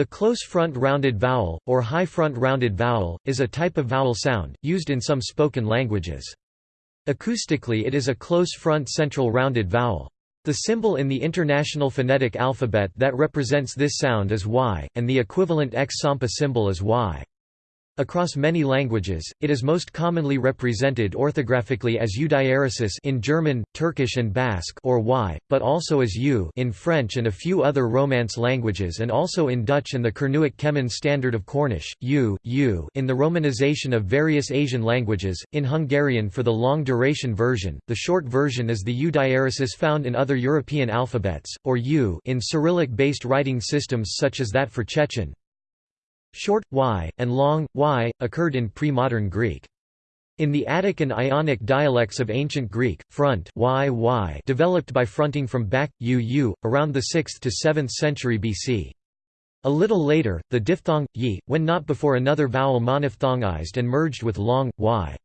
The close front rounded vowel, or high front rounded vowel, is a type of vowel sound, used in some spoken languages. Acoustically it is a close front central rounded vowel. The symbol in the International Phonetic Alphabet that represents this sound is Y, and the equivalent X-Sampa symbol is Y. Across many languages, it is most commonly represented orthographically as U diaresis in German, Turkish and Basque or Y, but also as U in French and a few other Romance languages and also in Dutch and the Kernewek Kemmyn standard of Cornish, U, U in the romanization of various Asian languages, in Hungarian for the long-duration version, the short version is the U diaresis found in other European alphabets, or U in Cyrillic-based writing systems such as that for Chechen, Short, y, and long, y, occurred in pre-modern Greek. In the Attic and Ionic dialects of ancient Greek, front y, y developed by fronting from back, u, u, around the 6th to 7th century BC. A little later, the diphthong, yi, when not before another vowel monophthongized and merged with long, y.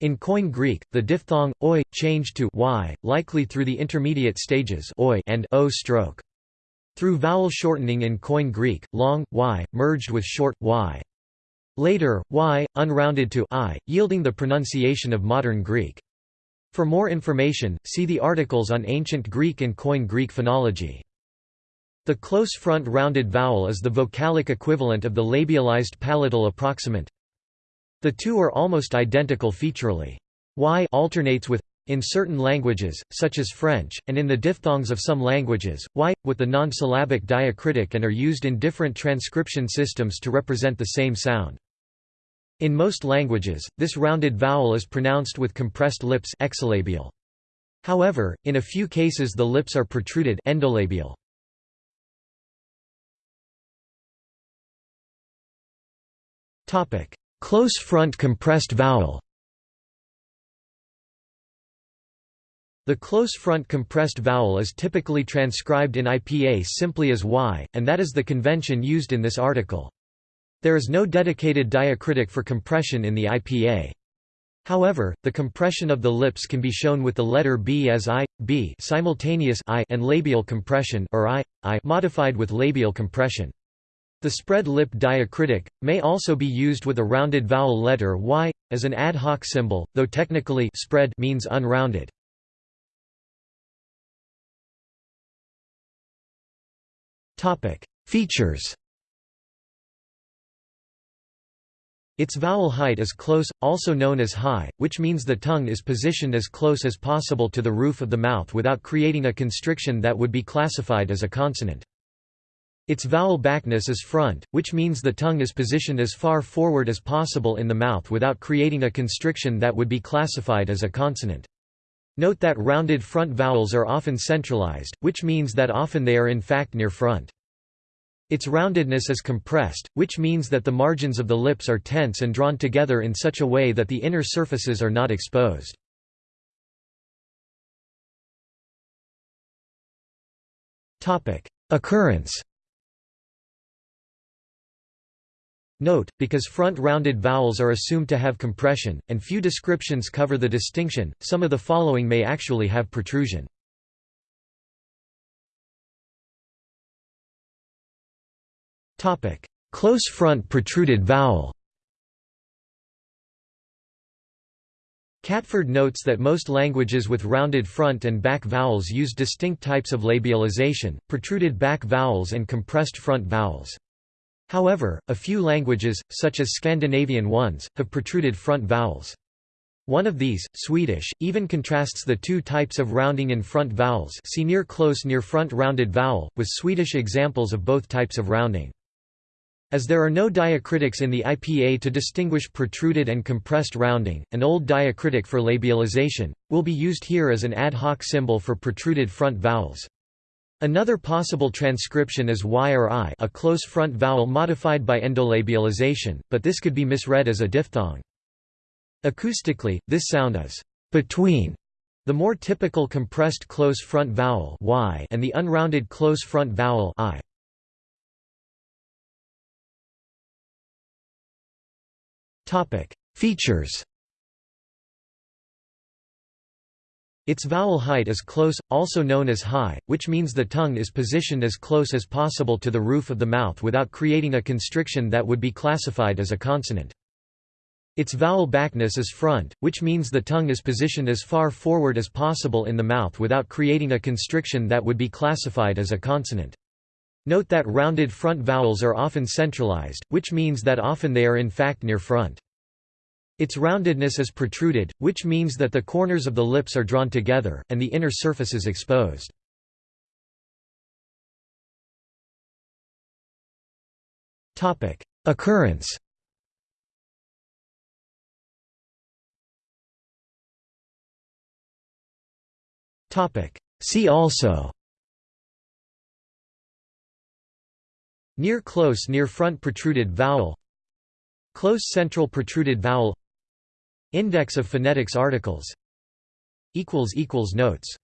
In Koine Greek, the diphthong, oi, changed to y, likely through the intermediate stages oi and o stroke. Through vowel shortening in Koine Greek, long, y, merged with short, y. Later, y, unrounded to i, yielding the pronunciation of modern Greek. For more information, see the articles on ancient Greek and Koine Greek phonology. The close front rounded vowel is the vocalic equivalent of the labialized palatal approximant. The two are almost identical featurally. Y alternates with in certain languages, such as French, and in the diphthongs of some languages, y, with the non-syllabic diacritic and are used in different transcription systems to represent the same sound. In most languages, this rounded vowel is pronounced with compressed lips exolabial. However, in a few cases the lips are protruded endolabial. Close front compressed vowel The close front compressed vowel is typically transcribed in IPA simply as y, and that is the convention used in this article. There is no dedicated diacritic for compression in the IPA. However, the compression of the lips can be shown with the letter b as i, b simultaneous i and labial compression or i, i modified with labial compression. The spread lip diacritic, may also be used with a rounded vowel letter y, as an ad hoc symbol, though technically spread means unrounded. Features Its vowel height is close, also known as high, which means the tongue is positioned as close as possible to the roof of the mouth without creating a constriction that would be classified as a consonant. Its vowel backness is front, which means the tongue is positioned as far forward as possible in the mouth without creating a constriction that would be classified as a consonant. Note that rounded front vowels are often centralized, which means that often they are in fact near front. Its roundedness is compressed, which means that the margins of the lips are tense and drawn together in such a way that the inner surfaces are not exposed. Occurrence Note, because front-rounded vowels are assumed to have compression, and few descriptions cover the distinction, some of the following may actually have protrusion. Close front protruded vowel Catford notes that most languages with rounded front and back vowels use distinct types of labialization, protruded back vowels and compressed front vowels. However, a few languages, such as Scandinavian ones, have protruded front vowels. One of these, Swedish, even contrasts the two types of rounding in front vowels see near close near front rounded vowel, with Swedish examples of both types of rounding. As there are no diacritics in the IPA to distinguish protruded and compressed rounding, an old diacritic for labialization, will be used here as an ad hoc symbol for protruded front vowels. Another possible transcription is y or i a close front vowel modified by endolabialization, but this could be misread as a diphthong. Acoustically, this sound is between the more typical compressed close front vowel y and the unrounded close front vowel i. Features Its vowel height is close, also known as high, which means the tongue is positioned as close as possible to the roof of the mouth without creating a constriction that would be classified as a consonant. Its vowel backness is front, which means the tongue is positioned as far forward as possible in the mouth without creating a constriction that would be classified as a consonant. Note that rounded front vowels are often centralized, which means that often they are in fact near front. Its roundedness is protruded, which means that the corners of the lips are drawn together, and the inner surface is exposed. Occurrence See also Near close near front protruded vowel Close central protruded vowel Index of phonetics articles. Notes